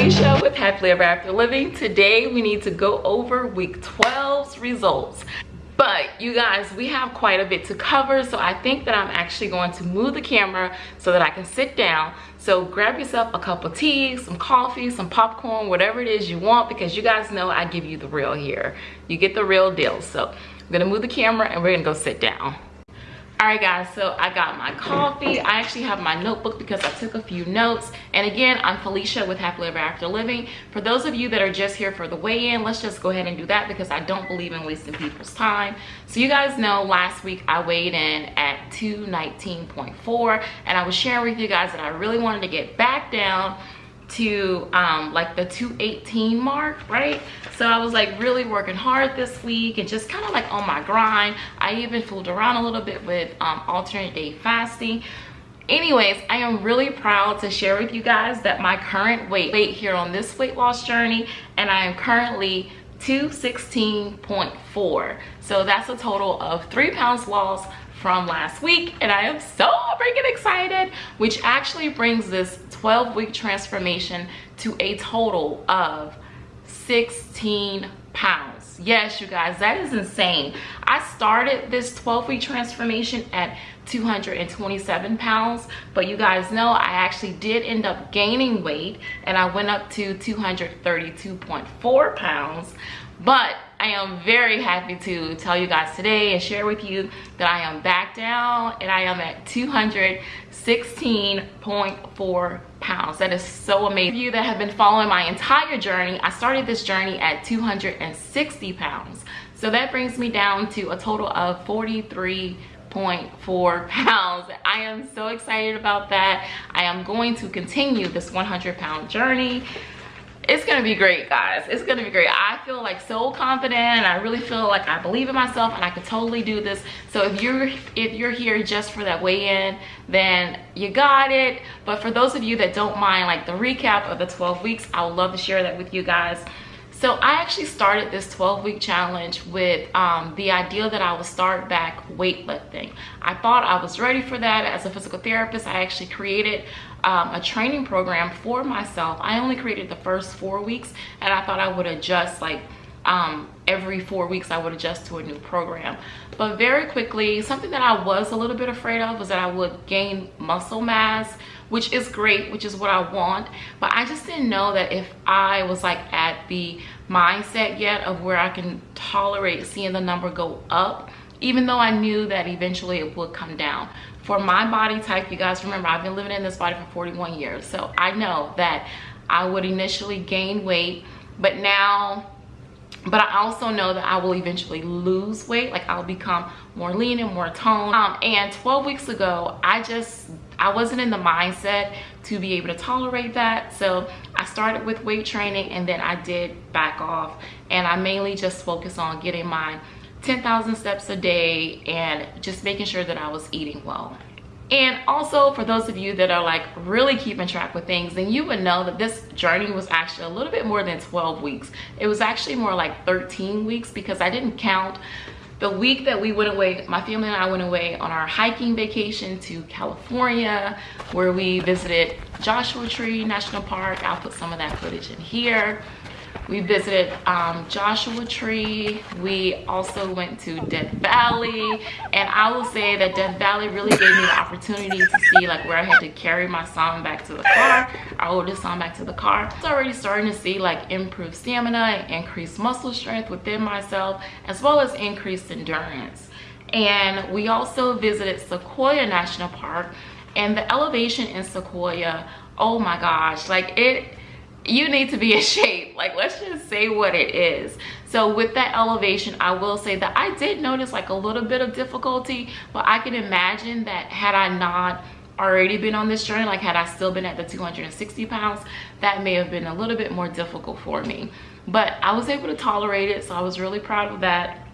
Felicia with Happily Ever After Living. Today we need to go over week 12's results. But you guys, we have quite a bit to cover, so I think that I'm actually going to move the camera so that I can sit down. So grab yourself a cup of tea, some coffee, some popcorn, whatever it is you want, because you guys know I give you the real here. You get the real deal. So I'm gonna move the camera and we're gonna go sit down all right guys so i got my coffee. I actually have my notebook because i took a few notes. And again i'm felicia with happily ever after living. For those of you that are just here for the weigh-in let's just go ahead and do that because i don't believe in wasting people's time. So you guys know last week i weighed in at 219.4 and i was sharing with you guys that i really wanted to get back down to um, like the 218 mark, right? So I was like really working hard this week and just kind of like on my grind. I even fooled around a little bit with um, alternate day fasting. Anyways, I am really proud to share with you guys that my current weight, weight here on this weight loss journey and I am currently 216.4. So that's a total of three pounds lost from last week and I am so freaking excited, which actually brings this 12 week transformation to a total of 16 pounds. Yes, you guys, that is insane. I started this 12 week transformation at 227 pounds, but you guys know I actually did end up gaining weight and I went up to 232.4 pounds, but I am very happy to tell you guys today and share with you that I am back down and I am at 216.4 pounds. That is so amazing. You that have been following my entire journey, I started this journey at 260 pounds. So that brings me down to a total of 43.4 pounds. I am so excited about that. I am going to continue this 100 pound journey it's gonna be great guys. It's gonna be great. I feel like so confident and i really feel like i believe in myself and i could totally do this. So if you're if you're here just for that weigh-in then you got it. But for those of you that don't mind like the recap of the 12 weeks i would love to share that with you guys so I actually started this 12 week challenge with um, the idea that I would start back weightlifting. I thought I was ready for that as a physical therapist. I actually created um, a training program for myself. I only created the first four weeks and I thought I would adjust like um, every four weeks I would adjust to a new program. But very quickly, something that I was a little bit afraid of was that I would gain muscle mass which is great, which is what I want. But I just didn't know that if I was like at the mindset yet of where I can tolerate seeing the number go up, even though I knew that eventually it would come down. For my body type, you guys remember I've been living in this body for 41 years. So I know that I would initially gain weight, but now but I also know that I will eventually lose weight like I'll become more lean and more toned um, and 12 weeks ago I just I wasn't in the mindset to be able to tolerate that. So I started with weight training and then I did back off. And I mainly just focused on getting my 10,000 steps a day and just making sure that I was eating well. And also for those of you that are like really keeping track with things, then you would know that this journey was actually a little bit more than 12 weeks. It was actually more like 13 weeks because I didn't count the week that we went away, my family and I went away on our hiking vacation to California, where we visited Joshua Tree National Park. I'll put some of that footage in here we visited um, joshua tree. We also went to death valley. And i will say that death valley really gave me the opportunity to see like where i had to carry my son back to the car our oldest son back to the car. It's already starting to see like improved stamina and increased muscle strength within myself as well as increased endurance. And we also visited sequoia national park and the elevation in sequoia oh my gosh like it you need to be in shape. Like let's just say what it is. So with that elevation i will say that i did notice like a little bit of difficulty but i can imagine that had i not already been on this journey like had i still been at the 260 pounds that may have been a little bit more difficult for me. But i was able to tolerate it so i was really proud of that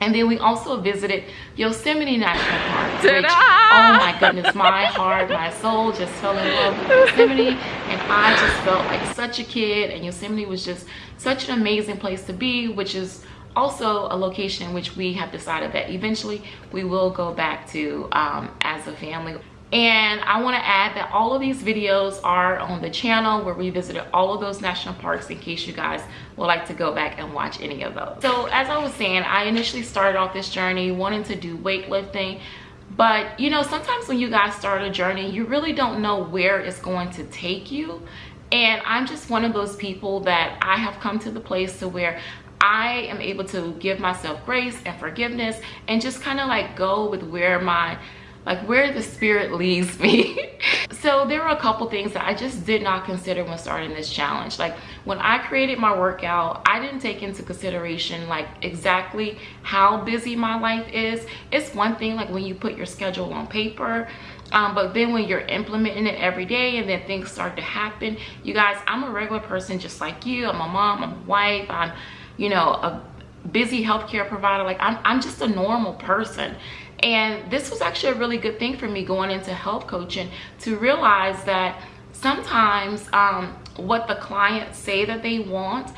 and then we also visited Yosemite National Park, which, oh my goodness, my heart, my soul just fell in love with Yosemite. And I just felt like such a kid. And Yosemite was just such an amazing place to be, which is also a location in which we have decided that eventually we will go back to um, as a family. And i want to add that all of these videos are on the channel where we visited all of those national parks in case you guys would like to go back and watch any of those. So as i was saying i initially started off this journey wanting to do weightlifting but you know sometimes when you guys start a journey you really don't know where it's going to take you. And i'm just one of those people that i have come to the place to where I am able to give myself grace and forgiveness and just kind of like go with where my like where the spirit leads me. So there were a couple things that i just did not consider when starting this challenge. Like when i created my workout i didn't take into consideration like exactly how busy my life is. It's one thing like when you put your schedule on paper um, but then when you're implementing it every day and then things start to happen you guys i'm a regular person just like you. I'm a mom i'm a wife i'm you know a busy healthcare provider. Like i'm, I'm just a normal person and this was actually a really good thing for me going into health coaching to realize that sometimes um, what the clients say that they want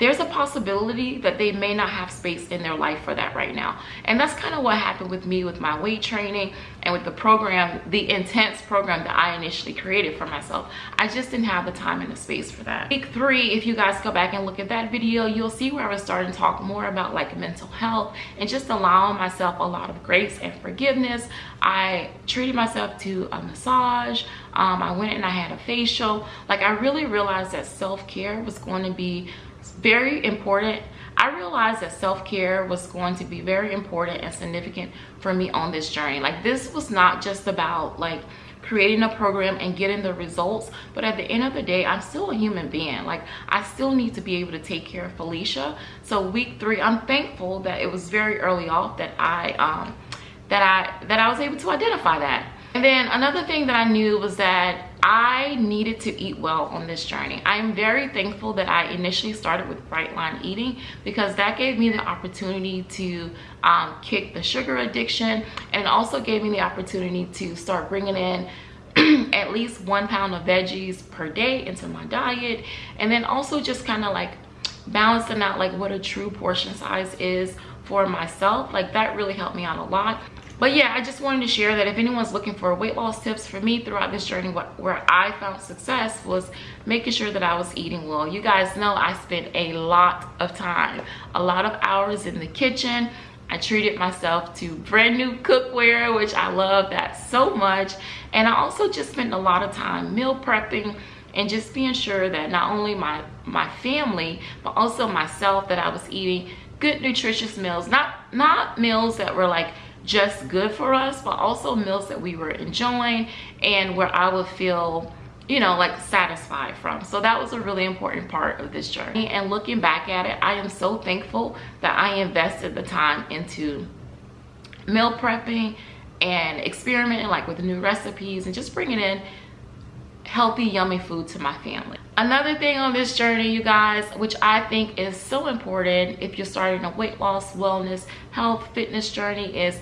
there's a possibility that they may not have space in their life for that right now. And that's kind of what happened with me with my weight training and with the program the intense program that i initially created for myself. I just didn't have the time and the space for that. Week three if you guys go back and look at that video you'll see where i was starting to talk more about like mental health and just allowing myself a lot of grace and forgiveness. I treated myself to a massage um, i went and i had a facial. Like i really realized that self-care was going to be very important. I realized that self-care was going to be very important and significant for me on this journey. Like this was not just about like creating a program and getting the results but at the end of the day i'm still a human being. Like i still need to be able to take care of felicia. So week three i'm thankful that it was very early off that i um that i that i was able to identify that and then another thing that i knew was that I needed to eat well on this journey. I am very thankful that I initially started with Bright Line Eating because that gave me the opportunity to um, kick the sugar addiction and also gave me the opportunity to start bringing in at least one pound of veggies per day into my diet and then also just kind of like balancing out like what a true portion size is for myself like that really helped me out a lot but yeah i just wanted to share that if anyone's looking for weight loss tips for me throughout this journey what, where i found success was making sure that i was eating well you guys know i spent a lot of time a lot of hours in the kitchen I treated myself to brand new cookware, which I love that so much. And I also just spent a lot of time meal prepping and just being sure that not only my, my family, but also myself, that I was eating good nutritious meals. Not, not meals that were like just good for us but also meals that we were enjoying and where i would feel you know like satisfied from. So that was a really important part of this journey. And looking back at it i am so thankful that i invested the time into meal prepping and experimenting like with new recipes and just bringing in healthy yummy food to my family. Another thing on this journey you guys which i think is so important if you're starting a weight loss wellness health fitness journey is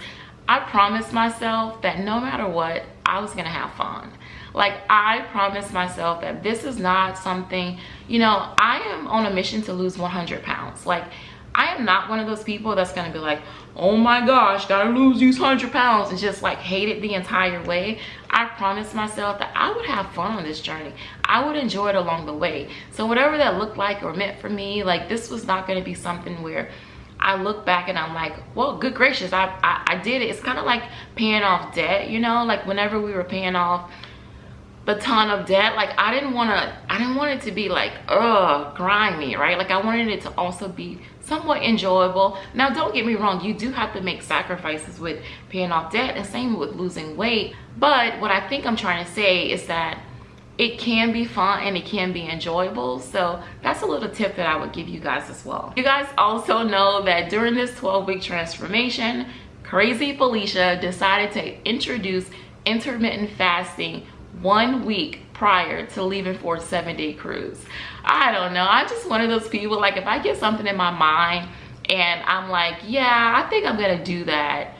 i promised myself that no matter what i was gonna have fun. Like i promised myself that this is not something you know i am on a mission to lose 100 pounds. Like I am not one of those people that's gonna be like, oh my gosh, gotta lose these 100 pounds and just like hate it the entire way. I promised myself that I would have fun on this journey. I would enjoy it along the way. So whatever that looked like or meant for me, like this was not gonna be something where I look back and I'm like, well, good gracious, I, I, I did it. It's kind of like paying off debt, you know, like whenever we were paying off the ton of debt. Like i didn't want to i didn't want it to be like uh grimy right? Like i wanted it to also be somewhat enjoyable. Now don't get me wrong you do have to make sacrifices with paying off debt and same with losing weight. But what i think i'm trying to say is that it can be fun and it can be enjoyable. So that's a little tip that i would give you guys as well. You guys also know that during this 12 week transformation crazy felicia decided to introduce intermittent fasting one week prior to leaving for a seven day cruise. I don't know. I'm just one of those people, like if I get something in my mind and I'm like, yeah, I think I'm gonna do that.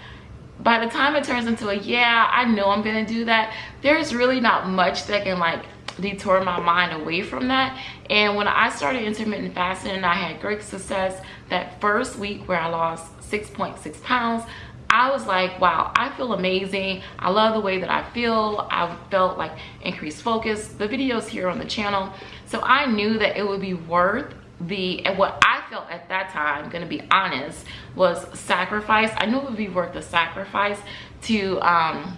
By the time it turns into a yeah, I know I'm gonna do that, there's really not much that can like detour my mind away from that. And when I started intermittent fasting and I had great success that first week where I lost 6.6 pounds, I was like, wow, I feel amazing. I love the way that I feel. I felt like increased focus. The videos here on the channel. So I knew that it would be worth the and what I felt at that time, gonna be honest, was sacrifice. I knew it would be worth the sacrifice to um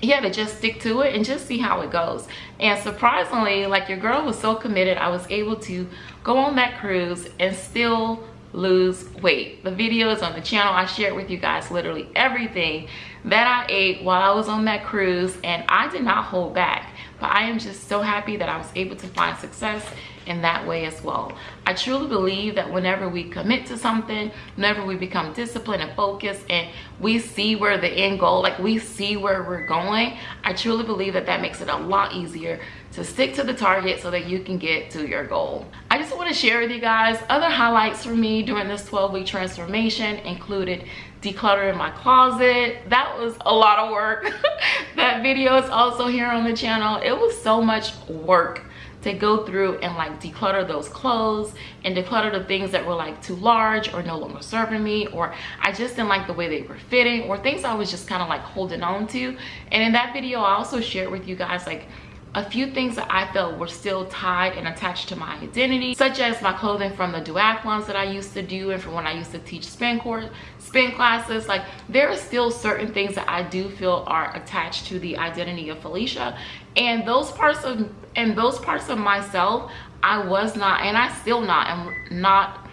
yeah to just stick to it and just see how it goes and surprisingly like your girl was so committed i was able to go on that cruise and still lose weight the videos on the channel i shared with you guys literally everything that i ate while i was on that cruise and i did not hold back but i am just so happy that i was able to find success in that way as well. I truly believe that whenever we commit to something, whenever we become disciplined and focused and we see where the end goal, like we see where we're going, I truly believe that that makes it a lot easier to stick to the target so that you can get to your goal. I just want to share with you guys other highlights for me during this 12 week transformation included decluttering my closet. That was a lot of work. that video is also here on the channel. It was so much work to go through and like declutter those clothes and declutter the things that were like too large or no longer serving me or I just didn't like the way they were fitting or things I was just kind of like holding on to and in that video I also shared with you guys like a few things that I felt were still tied and attached to my identity, such as my clothing from the duathlons that I used to do and from when I used to teach spin course, spin classes. Like there are still certain things that I do feel are attached to the identity of Felicia. And those parts of and those parts of myself, I was not and I still not am not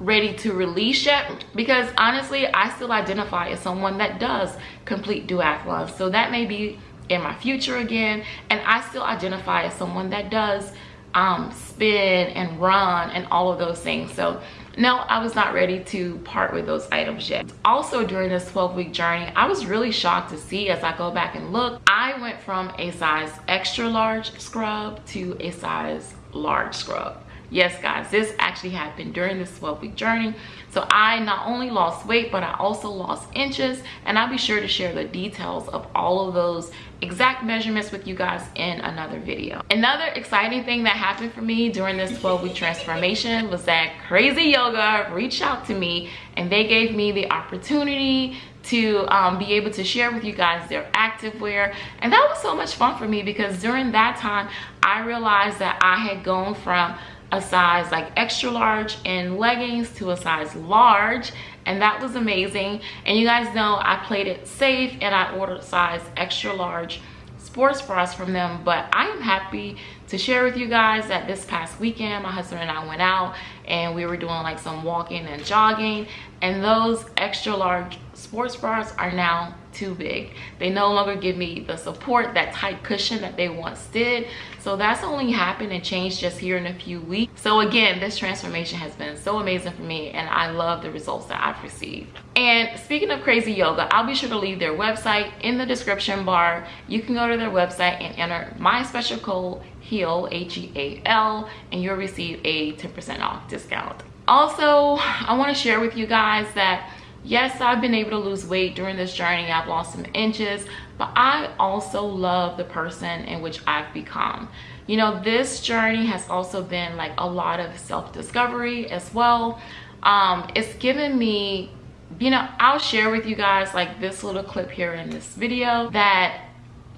ready to release yet because honestly I still identify as someone that does complete duathlons so that may be in my future again and i still identify as someone that does um, spin and run and all of those things. So no i was not ready to part with those items yet. Also during this 12 week journey i was really shocked to see as i go back and look i went from a size extra large scrub to a size large scrub yes guys this actually happened during this 12 week journey. So i not only lost weight but i also lost inches. And i'll be sure to share the details of all of those exact measurements with you guys in another video. Another exciting thing that happened for me during this 12 week transformation was that CRZ YOGA reached out to me and they gave me the opportunity to um, be able to share with you guys their activewear and that was so much fun for me because during that time i realized that i had gone from a size like extra large in leggings to a size large and that was amazing. And you guys know i played it safe and i ordered size extra large sports bras from them but i am happy to share with you guys that this past weekend my husband and i went out and we were doing like some walking and jogging. And those extra large sports bras are now too big. They no longer give me the support that tight cushion that they once did. So that's only happened and changed just here in a few weeks. So again this transformation has been so amazing for me and i love the results that i've received. And speaking of CRZ YOGA i'll be sure to leave their website in the description bar. You can go to their website and enter my special code heal h-e-a-l and you'll receive a 10 percent off discount. Also i want to share with you guys that yes i've been able to lose weight during this journey. I've lost some inches but i also love the person in which i've become. You know this journey has also been like a lot of self-discovery as well. Um it's given me you know i'll share with you guys like this little clip here in this video that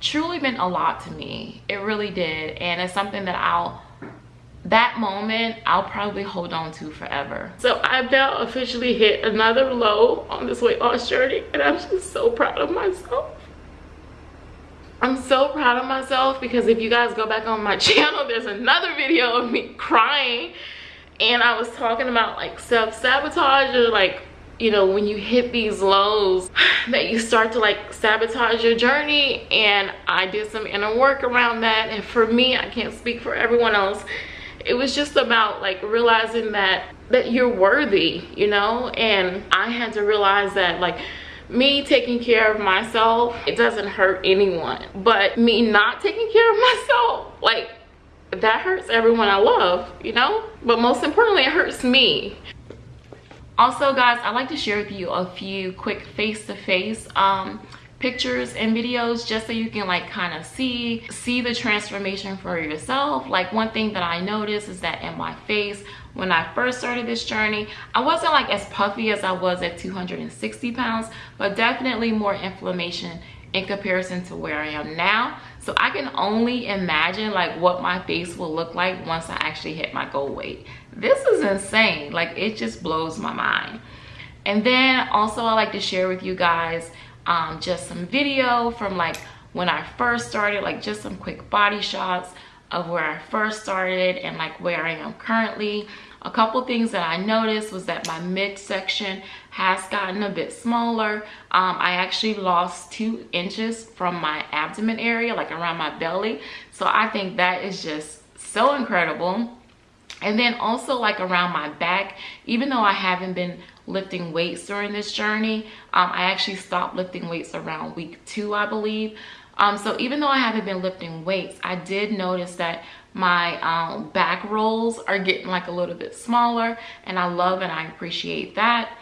truly meant a lot to me it really did and it's something that i'll that moment I'll probably hold on to forever. So I've now officially hit another low on this weight loss journey and I'm just so proud of myself. I'm so proud of myself because if you guys go back on my channel, there's another video of me crying and I was talking about like self-sabotage or like you know when you hit these lows that you start to like sabotage your journey. And i did some inner work around that. And for me i can't speak for everyone else. It was just about like realizing that that you're worthy you know? And i had to realize that like me taking care of myself it doesn't hurt anyone. But me not taking care of myself like that hurts everyone i love you know? But most importantly it hurts me also guys i'd like to share with you a few quick face-to-face -face, um pictures and videos just so you can like kind of see see the transformation for yourself. Like one thing that i noticed is that in my face when i first started this journey i wasn't like as puffy as i was at 260 pounds but definitely more inflammation in comparison to where i am now. So i can only imagine like what my face will look like once i actually hit my goal weight this is insane like it just blows my mind and then also i like to share with you guys um, just some video from like when I first started, like just some quick body shots of where I first started and like where I am currently. A couple things that I noticed was that my midsection has gotten a bit smaller. Um, I actually lost two inches from my abdomen area, like around my belly. So I think that is just so incredible. And then also like around my back, even though I haven't been lifting weights during this journey. Um, I actually stopped lifting weights around week two, I believe. Um, so even though I haven't been lifting weights, I did notice that my um, back rolls are getting like a little bit smaller and I love and I appreciate that.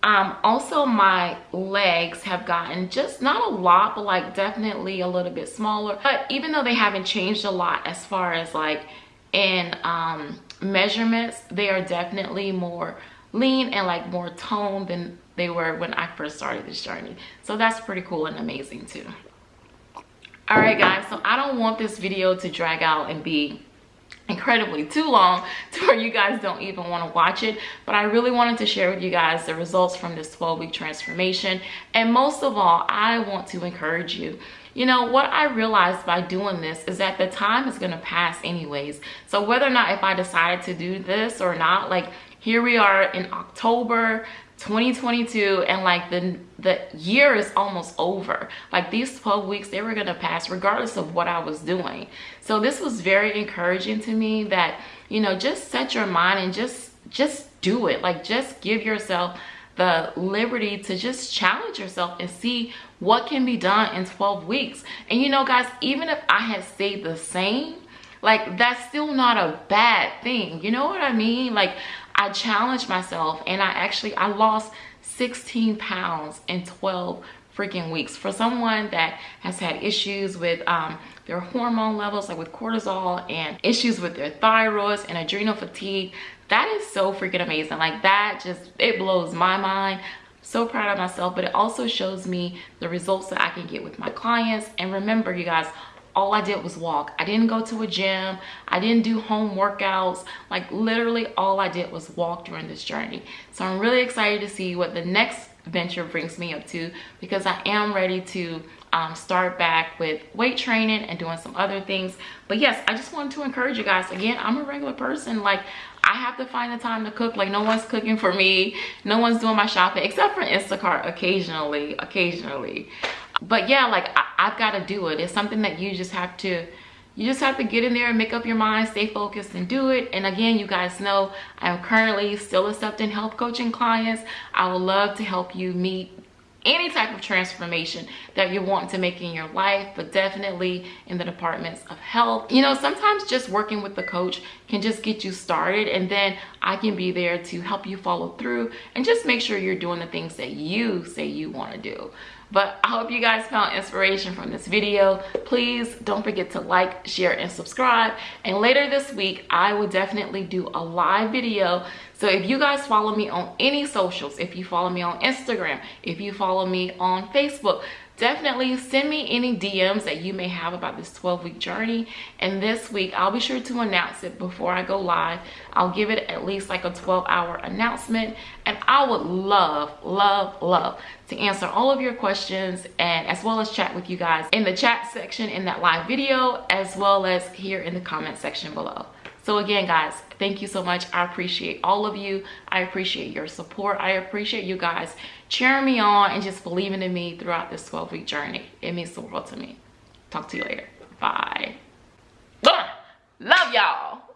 Um, also my legs have gotten just not a lot, but like definitely a little bit smaller. But even though they haven't changed a lot as far as like in um, measurements, they are definitely more lean and like more toned than they were when I first started this journey. So that's pretty cool and amazing too. All right guys, so I don't want this video to drag out and be incredibly too long to where you guys don't even want to watch it but i really wanted to share with you guys the results from this 12 week transformation and most of all i want to encourage you you know what i realized by doing this is that the time is going to pass anyways. So whether or not if i decided to do this or not like here we are in october 2022 and like the the year is almost over. Like these 12 weeks they were gonna pass regardless of what i was doing. So this was very encouraging to me that you know just set your mind and just just do it. Like just give yourself the liberty to just challenge yourself and see what can be done in 12 weeks and you know guys even if i had stayed the same like that's still not a bad thing you know what i mean like I challenged myself and I actually, I lost 16 pounds in 12 freaking weeks. For someone that has had issues with um, their hormone levels, like with cortisol and issues with their thyroids and adrenal fatigue, that is so freaking amazing. Like that just, it blows my mind so proud of myself but it also shows me the results that i can get with my clients and remember you guys all I did was walk. I didn't go to a gym. I didn't do home workouts. Like literally all I did was walk during this journey. So I'm really excited to see what the next venture brings me up to because I am ready to um, start back with weight training and doing some other things. But yes, I just wanted to encourage you guys. Again, I'm a regular person. Like I have to find the time to cook. Like no one's cooking for me. No one's doing my shopping except for Instacart occasionally, occasionally but yeah like I, i've got to do it it's something that you just have to you just have to get in there and make up your mind stay focused and do it and again you guys know i'm currently still accepting health coaching clients i would love to help you meet any type of transformation that you want to make in your life but definitely in the departments of health. You know sometimes just working with the coach can just get you started and then i can be there to help you follow through and just make sure you're doing the things that you say you want to do but i hope you guys found inspiration from this video. Please don't forget to like share and subscribe. And later this week i will definitely do a live video. So if you guys follow me on any socials if you follow me on instagram if you follow me on facebook definitely send me any DMs that you may have about this 12 week journey. And this week, I'll be sure to announce it before I go live. I'll give it at least like a 12 hour announcement. And I would love, love, love to answer all of your questions and as well as chat with you guys in the chat section in that live video, as well as here in the comment section below. So again, guys, thank you so much. I appreciate all of you. I appreciate your support. I appreciate you guys cheering me on and just believing in me throughout this 12 week journey. It means the world to me. Talk to you later. Bye. Love y'all.